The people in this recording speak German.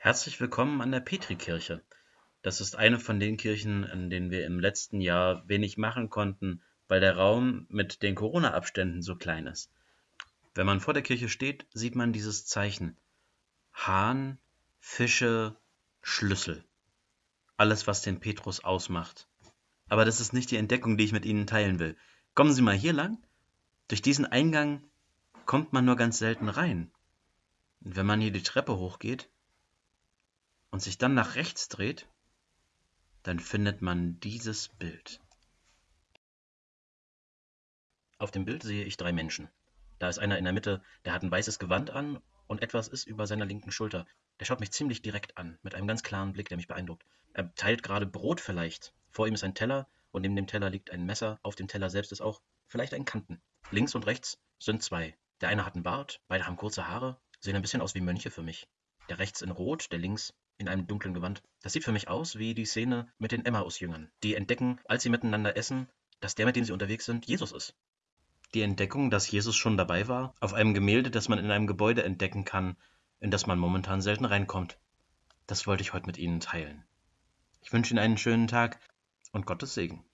Herzlich willkommen an der Petrikirche. Das ist eine von den Kirchen, in denen wir im letzten Jahr wenig machen konnten, weil der Raum mit den Corona-Abständen so klein ist. Wenn man vor der Kirche steht, sieht man dieses Zeichen. Hahn, Fische, Schlüssel. Alles, was den Petrus ausmacht. Aber das ist nicht die Entdeckung, die ich mit Ihnen teilen will. Kommen Sie mal hier lang. Durch diesen Eingang kommt man nur ganz selten rein. Und wenn man hier die Treppe hochgeht und sich dann nach rechts dreht, dann findet man dieses Bild. Auf dem Bild sehe ich drei Menschen. Da ist einer in der Mitte, der hat ein weißes Gewand an und etwas ist über seiner linken Schulter. Der schaut mich ziemlich direkt an, mit einem ganz klaren Blick, der mich beeindruckt. Er teilt gerade Brot vielleicht. Vor ihm ist ein Teller und neben dem Teller liegt ein Messer. Auf dem Teller selbst ist auch vielleicht ein Kanten. Links und rechts sind zwei. Der eine hat einen Bart, beide haben kurze Haare, sehen ein bisschen aus wie Mönche für mich. Der rechts in Rot, der links in einem dunklen Gewand. Das sieht für mich aus wie die Szene mit den Emmaus-Jüngern, die entdecken, als sie miteinander essen, dass der, mit dem sie unterwegs sind, Jesus ist. Die Entdeckung, dass Jesus schon dabei war, auf einem Gemälde, das man in einem Gebäude entdecken kann, in das man momentan selten reinkommt. Das wollte ich heute mit Ihnen teilen. Ich wünsche Ihnen einen schönen Tag und Gottes Segen.